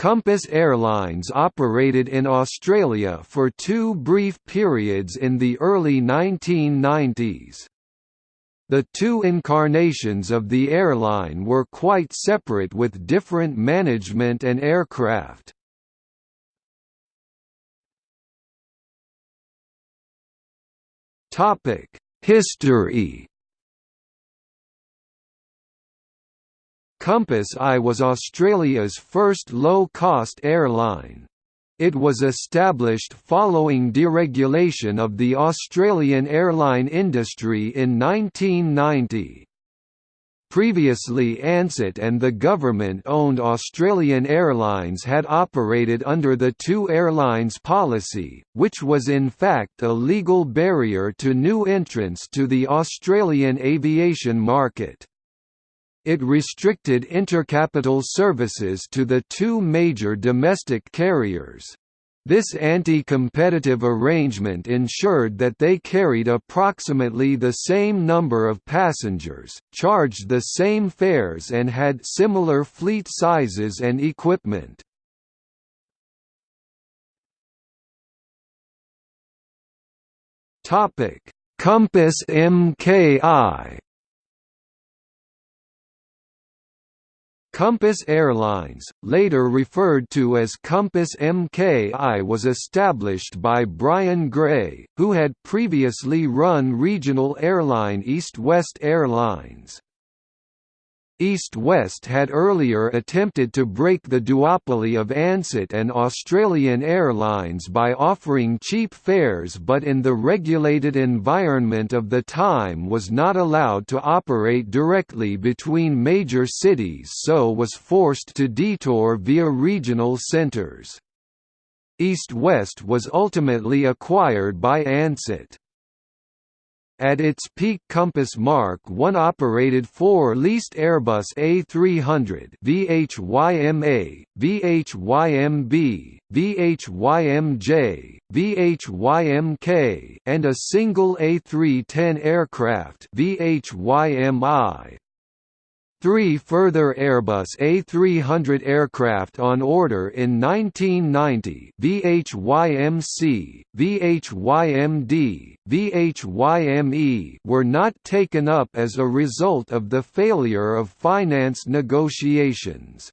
Compass Airlines operated in Australia for two brief periods in the early 1990s. The two incarnations of the airline were quite separate with different management and aircraft. History Compass I was Australia's first low-cost airline. It was established following deregulation of the Australian airline industry in 1990. Previously Ansett and the government-owned Australian Airlines had operated under the two airlines policy, which was in fact a legal barrier to new entrants to the Australian aviation market. It restricted intercapital services to the two major domestic carriers. This anti-competitive arrangement ensured that they carried approximately the same number of passengers, charged the same fares and had similar fleet sizes and equipment. Compass MKI Compass Airlines, later referred to as Compass MKI was established by Bryan Grey, who had previously run regional airline East West Airlines. East West had earlier attempted to break the duopoly of Ansett and Australian Airlines by offering cheap fares but in the regulated environment of the time was not allowed to operate directly between major cities so was forced to detour via regional centres. East West was ultimately acquired by Ansett. At its peak Compass Mark 1 operated four leased Airbus A300 VHYMA, VHYMB, VHYMJ, VHYMK, and a single A310 aircraft VHYMI. Three further Airbus A300 aircraft on order in 1990 VHYMC, VHYMD, VHYME were not taken up as a result of the failure of finance negotiations.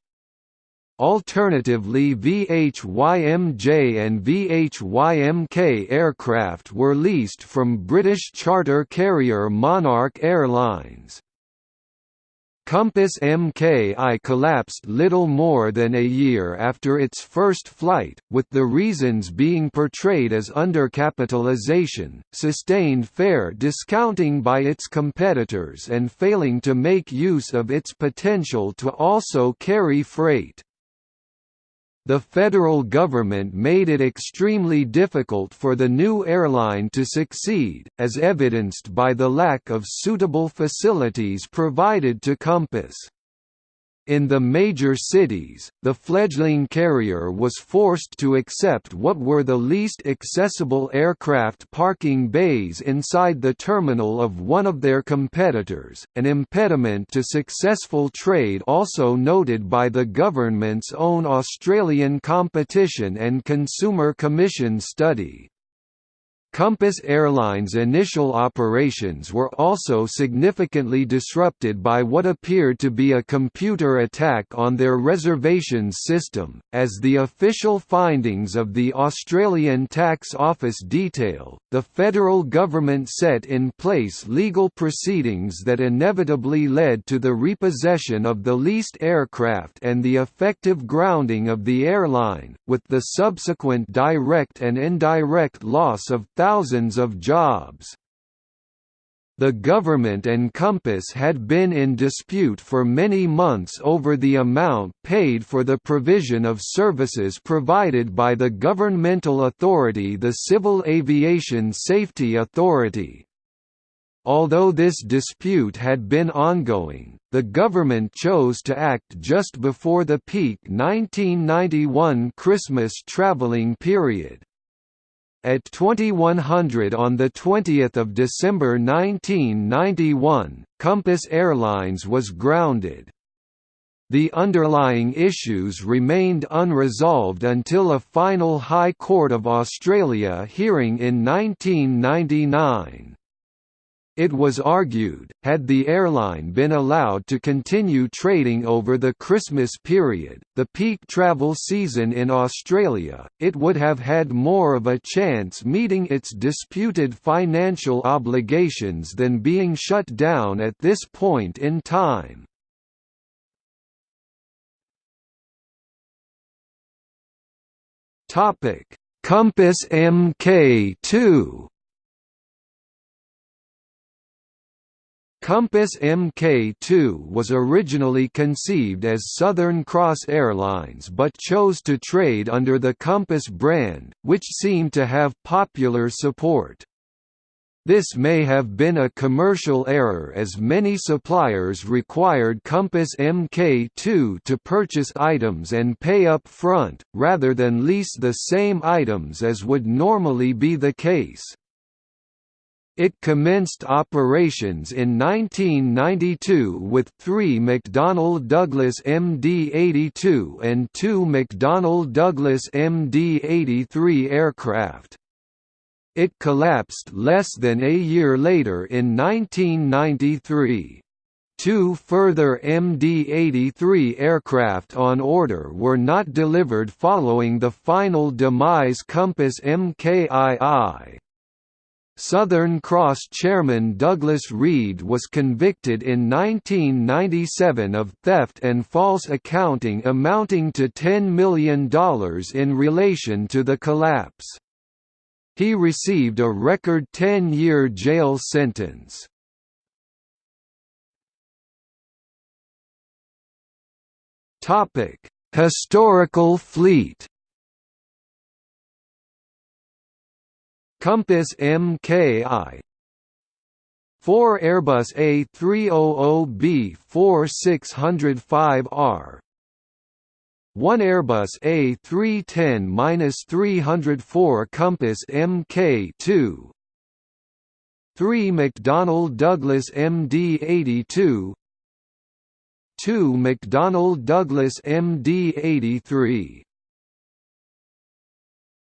Alternatively VHYMJ and VHYMK aircraft were leased from British charter carrier Monarch Airlines. Compass MKI collapsed little more than a year after its first flight, with the reasons being portrayed as undercapitalization, sustained fare discounting by its competitors and failing to make use of its potential to also carry freight the federal government made it extremely difficult for the new airline to succeed, as evidenced by the lack of suitable facilities provided to Compass. In the major cities, the fledgling carrier was forced to accept what were the least accessible aircraft parking bays inside the terminal of one of their competitors, an impediment to successful trade also noted by the government's own Australian Competition and Consumer Commission study. Compass Airlines' initial operations were also significantly disrupted by what appeared to be a computer attack on their reservations system, as the official findings of the Australian Tax Office detail. The federal government set in place legal proceedings that inevitably led to the repossession of the leased aircraft and the effective grounding of the airline, with the subsequent direct and indirect loss of thousands thousands of jobs. The government and Compass had been in dispute for many months over the amount paid for the provision of services provided by the governmental authority the Civil Aviation Safety Authority. Although this dispute had been ongoing, the government chose to act just before the peak 1991 Christmas travelling period. At 2100 on 20 December 1991, Compass Airlines was grounded. The underlying issues remained unresolved until a final High Court of Australia hearing in 1999. It was argued, had the airline been allowed to continue trading over the Christmas period, the peak travel season in Australia, it would have had more of a chance meeting its disputed financial obligations than being shut down at this point in time. Compass Mk2 Compass Mk2 was originally conceived as Southern Cross Airlines but chose to trade under the Compass brand, which seemed to have popular support. This may have been a commercial error as many suppliers required Compass Mk2 to purchase items and pay up front, rather than lease the same items as would normally be the case. It commenced operations in 1992 with three McDonnell Douglas MD-82 and two McDonnell Douglas MD-83 aircraft. It collapsed less than a year later in 1993. Two further MD-83 aircraft on order were not delivered following the final demise Compass MKII. Southern Cross chairman Douglas Reed was convicted in 1997 of theft and false accounting amounting to $10 million in relation to the collapse. He received a record 10-year jail sentence. Historical fleet Compass Mki 4 Airbus A300B 4605R 1 Airbus A310-304 Compass Mk2 3 McDonnell Douglas MD-82 2 McDonnell Douglas MD-83